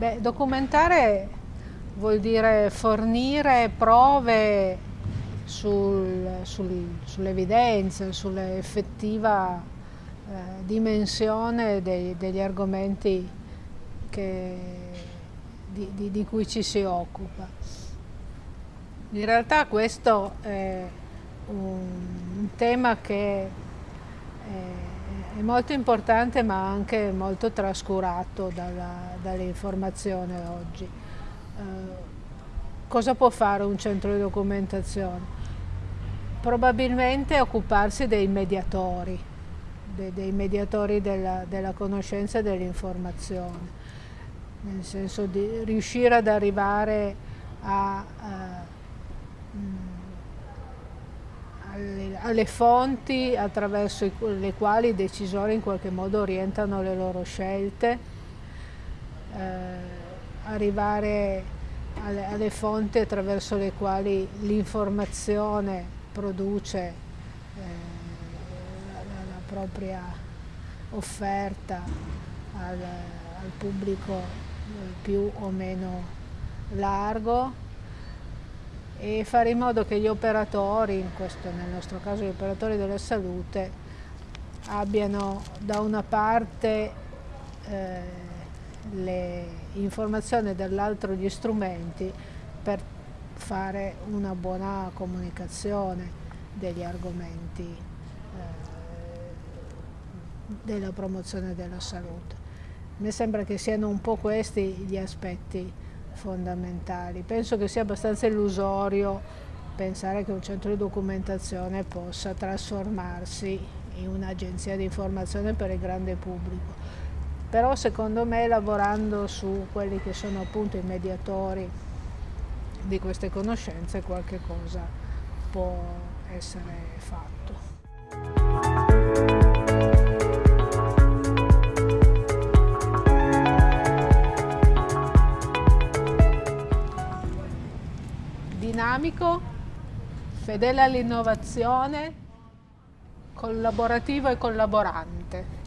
Beh, documentare vuol dire fornire prove sul, sul, sull'evidenza, sull'effettiva eh, dimensione dei, degli argomenti che, di, di, di cui ci si occupa. In realtà questo è un, un tema che è è molto importante ma anche molto trascurato dall'informazione oggi. Eh, cosa può fare un centro di documentazione? Probabilmente occuparsi dei mediatori, dei, dei mediatori della, della conoscenza e dell'informazione, nel senso di riuscire ad arrivare a, a alle, fonti attraverso le quali i decisori in qualche modo orientano le loro scelte, eh, arrivare alle, alle, fonti attraverso le quali l'informazione produce eh, la, la, propria offerta al, al pubblico eh, più o meno largo e fare in modo che gli operatori, in questo, nel nostro caso gli operatori della salute, abbiano da una parte eh, le informazioni dall'altro gli strumenti per fare una buona comunicazione degli argomenti eh, della promozione della salute. Mi sembra che siano un po' questi gli aspetti fondamentali. Penso che sia abbastanza illusorio pensare che un centro di documentazione possa trasformarsi in un'agenzia di informazione per il grande pubblico. Però secondo me lavorando su quelli che sono appunto i mediatori di queste conoscenze qualche cosa può essere fatto. Dinamico, fedele all'innovazione, collaborativo e collaborante.